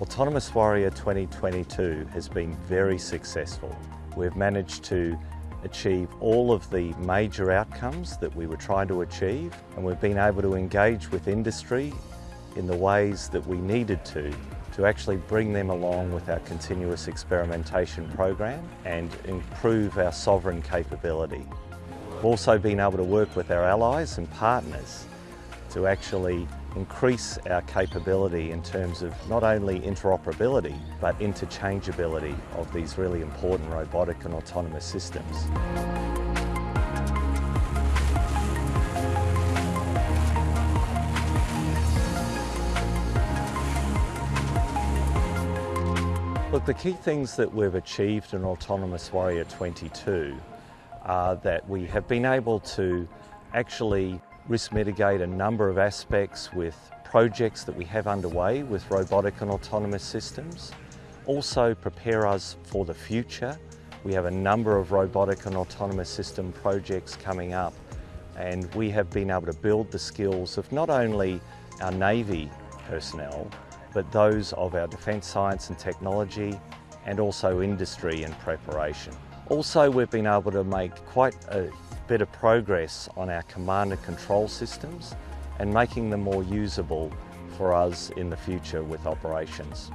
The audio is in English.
Autonomous Warrior 2022 has been very successful. We've managed to achieve all of the major outcomes that we were trying to achieve and we've been able to engage with industry in the ways that we needed to to actually bring them along with our continuous experimentation program and improve our sovereign capability. We've also been able to work with our allies and partners to actually increase our capability in terms of not only interoperability but interchangeability of these really important robotic and autonomous systems. Look, the key things that we've achieved in Autonomous Warrior 22 are that we have been able to actually risk mitigate a number of aspects with projects that we have underway with robotic and autonomous systems. Also prepare us for the future. We have a number of robotic and autonomous system projects coming up and we have been able to build the skills of not only our Navy personnel but those of our defence science and technology and also industry and preparation. Also we've been able to make quite a of progress on our command and control systems and making them more usable for us in the future with operations.